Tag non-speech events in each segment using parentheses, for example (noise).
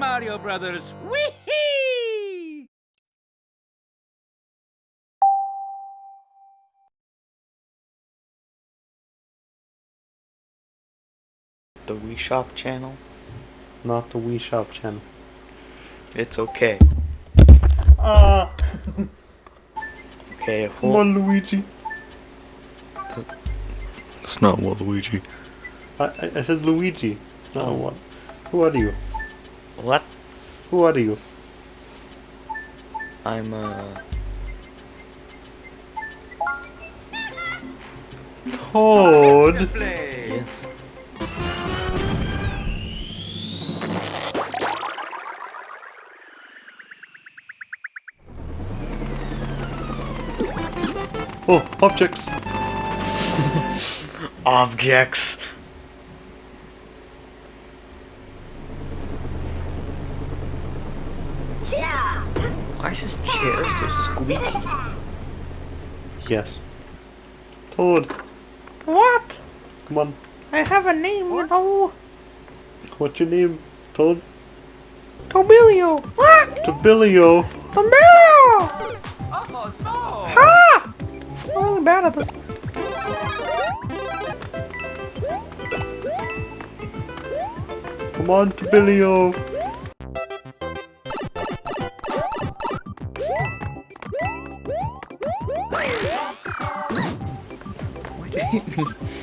Mario Brothers. Wee! The Wii Shop channel? Not the Wii Shop channel. It's okay. Ah! (laughs) Okay, Come hold on, Luigi. It's not Waluigi. I, I, I said Luigi. No, what? Who are you? What? Who are you? I'm, uh... Toad? Yes. Oh, objects. (laughs) Objects. Why is this chair so squeaky? Yes. Toad, What? come on. I have a name, you know. What's your name? Toad? Tobilio. What? Tobilio. Tobilio! Oh, no! Ha! I'm really bad at this. Come on, Tobilio.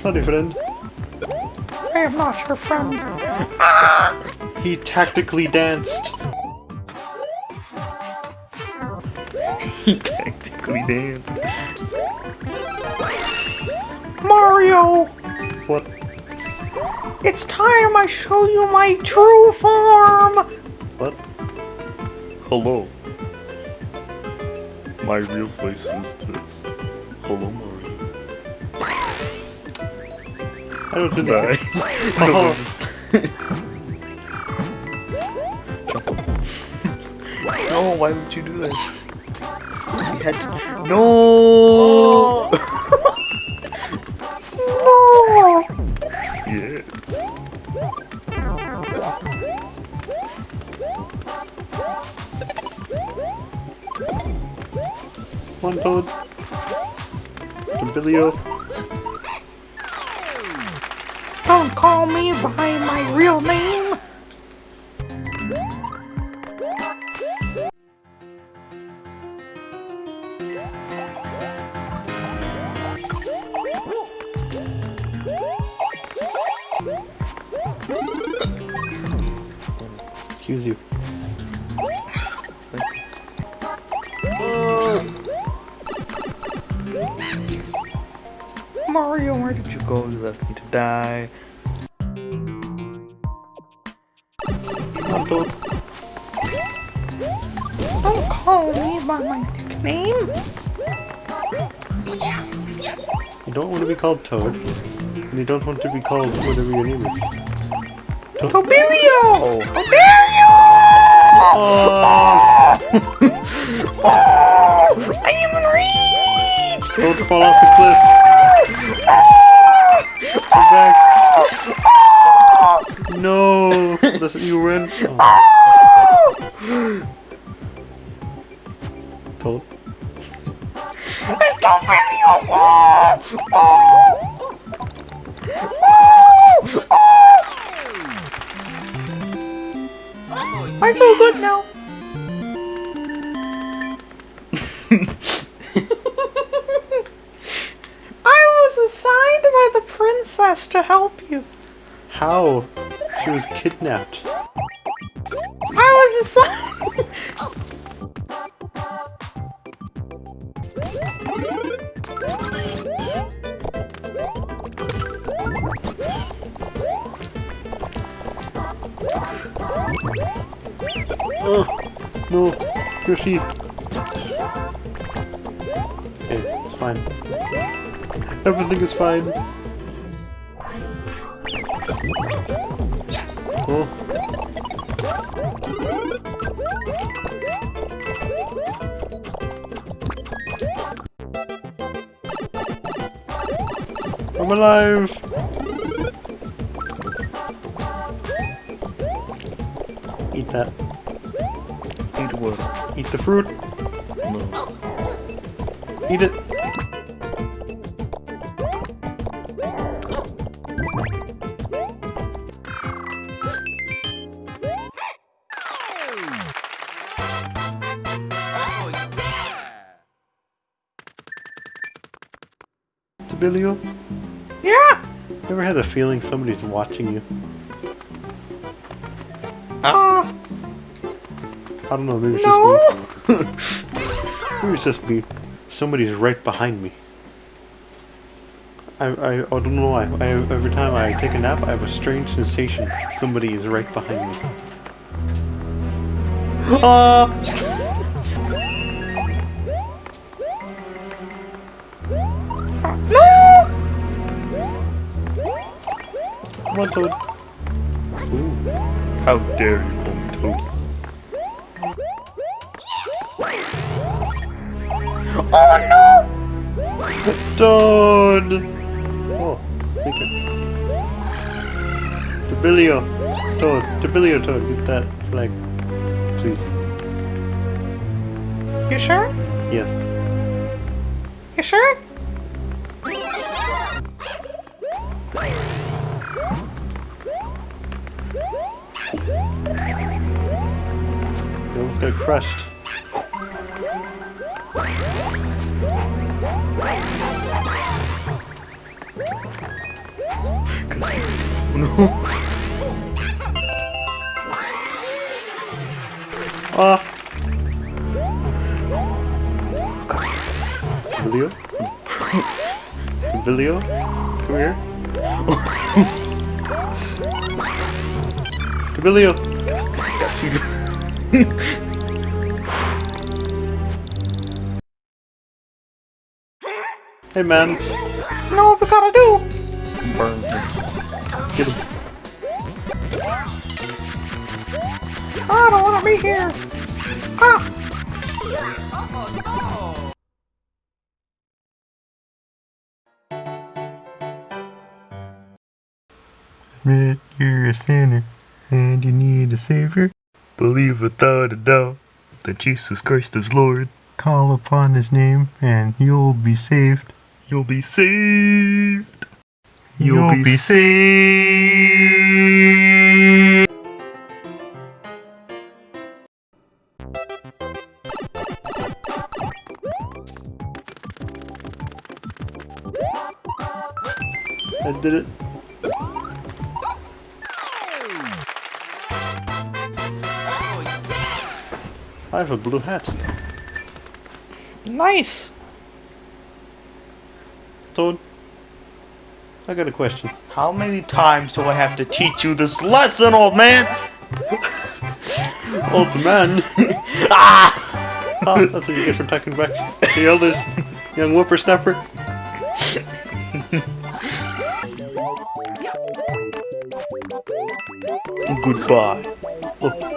Sorry, friend. I am not your friend. (laughs) He tactically danced. (laughs) he tactically danced. Mario! What? It's time I show you my true form! What? Hello. My real voice is this. Hello, don't Die. (laughs) Oh. (laughs) No, why would you do this? You had to. No! Oh! (laughs) yes. Come on, Toad. Tobilio. Don't call me by my real name! Excuse you. Die. Come on, Toad. Don't call me by my nickname! You don't want to be called Toad. And you don't want to be called whatever your name is. Tobilio! Oh. Tobilio! Oh! (laughs) Oh! I am in reach! Don't fall off the cliff! Ah. Back! No! (laughs) That's what you win. Oh. Toad. It's Tobilio! Oh! Oh! Oh! Oh! I feel good now. To help you. How? She was kidnapped. I was assigned. Oh! No! Yoshi! Okay, it's fine. Everything is fine. I'm alive! Eat that. Eat what? Eat the fruit. No. Eat it. Oh, oh. Yeah. Tabilio, you ever had the feeling somebody's watching you? Ah. I don't know, maybe it's no. just me. (laughs) Maybe it's just me. Somebody's right behind me. I, I, I don't know why. I, every time I take a nap, I have a strange sensation. Somebody is right behind me. Ah! Come on, Toad. Ooh. How dare you call me Toad? Oh no. Toad! Oh, secret. Debilio. Toad. Debilio Toad. Get that flag. Please. You sure? Yes. You sure? Got crushed. (laughs) No. Ah! Debilio? Debilio? Come here. (laughs) Debilio! Yes, we (laughs) Hey man, You know what we gotta do? Burn him. get him. I don't wanna be here. Ah. Oh, no. Admit you're a sinner and you need a savior. Believe without a doubt that Jesus Christ is Lord. Call upon his name and you'll be saved. You'll be saved. You'll be saved. I did it. Oh. I have a blue hat. Nice. Toad, I got a question. How many times do I have to teach you this lesson, old man? (laughs) Old man! (laughs) Ah! Ah, that's what you get for talking back the elders, young whippersnapper. Goodbye.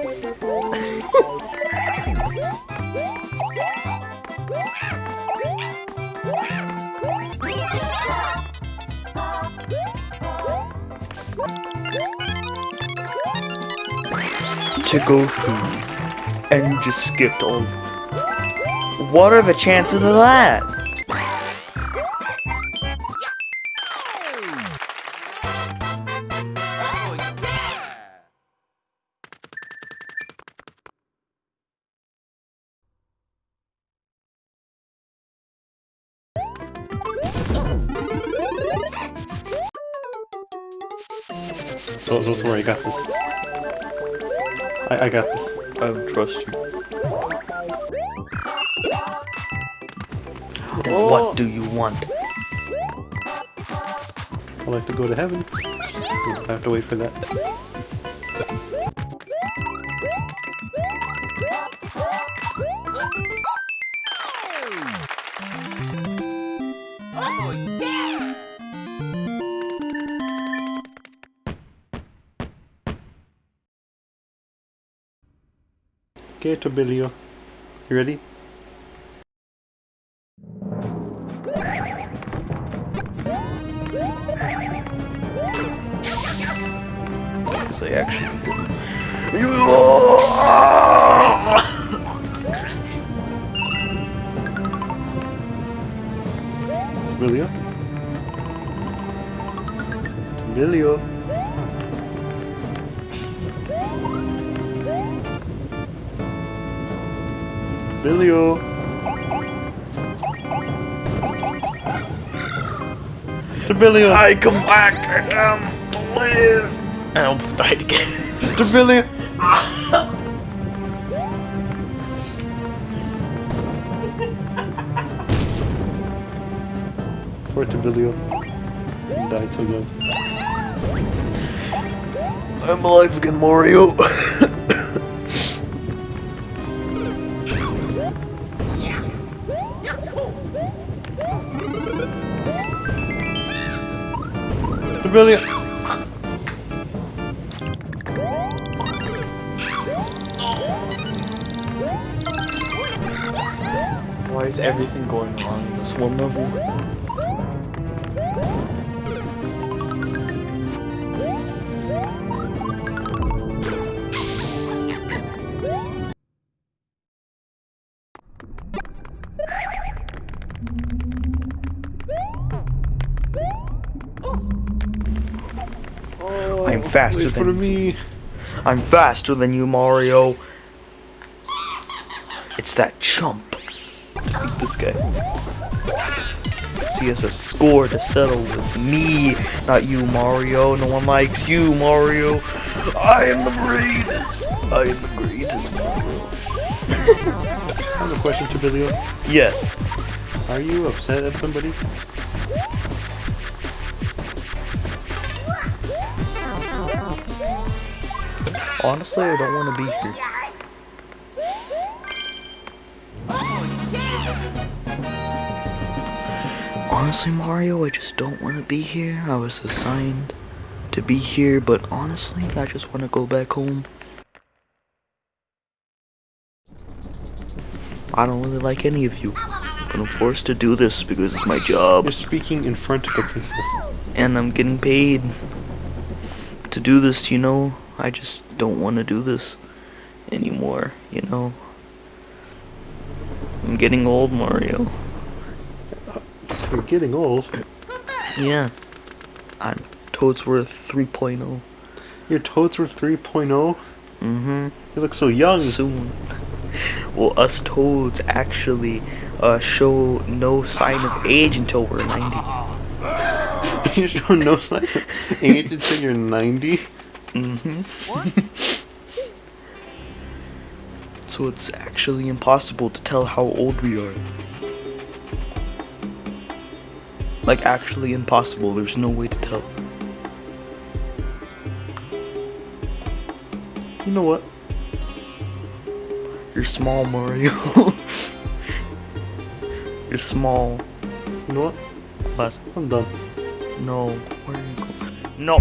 To go through, and you just skipped all. What are the chances of that? Don't, don't I got this. I, I got this. I don't trust you. Then Oh. what do you want? I like to go to heaven. I have to wait for that. Okay, to Tobilio. You ready? Because I actually didn't. Emilio? Emilio? Devilio! I come back again to live. I almost died again. Devilio! Poor Devilio. Died so young. I'm alive again, Mario. (laughs) Devilio! Why is everything going wrong in this one level? I'm faster Wait for than me. I'm faster than you, Mario. It's that chump. This guy. So he has a score to settle with me, not you, Mario. No one likes you, Mario. I am the greatest. I am the greatest, Mario. (laughs) I have a question, to Billy. Yes. Are you upset at somebody? Honestly, I don't want to be here. Honestly, Mario, I just don't want to be here. I was assigned to be here, but honestly, I just want to go back home. I don't really like any of you, but I'm forced to do this because it's my job, You're speaking in front of the princess. and I'm getting paid to do this, you know? I just don't want to do this anymore, you know? I'm getting old, Mario. You're getting old. Yeah. I'm Toadsworth 3.0. Your Toadsworth 3.0? Mm-hmm. You look so young. Soon. Well, us Toads actually uh, show no sign of age until we're 90. (laughs) you show no sign of age until you're 90. Mm-hmm. (laughs) so it's actually impossible to tell how old we are. Like, actually impossible. There's no way to tell. You know what? You're small, Mario. (laughs) You're small. You know what? But I'm done. no. Where are you going? No.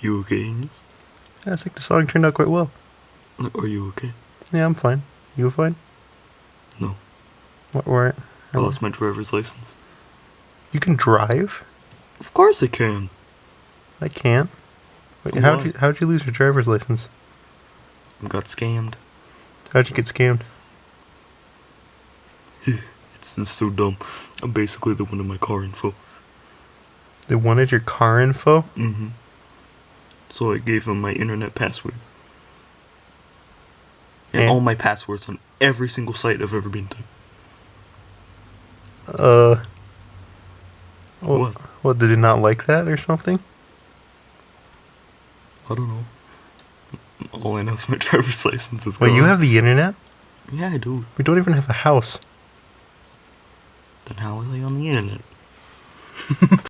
You, okay, Ines? I think the song turned out quite well. Are you okay? Yeah, I'm fine. You fine? No. What, where? I lost my driver's license. You can drive? Of course I can. I can't. Wait, how'd you how'd you lose your driver's license? I got scammed. How'd you get scammed? It's, it's so dumb. I'm basically the one in my car info. They wanted your car info. Mm-hmm. So I gave him my internet password. And And- all my passwords on every single site I've ever been to. Uh. What? What? What? Did he not like that or something? I don't know. All I know is my (laughs) driver's license is Wait, you have the internet? Yeah, I do. We don't even have a house. Then how was I on the internet? (laughs)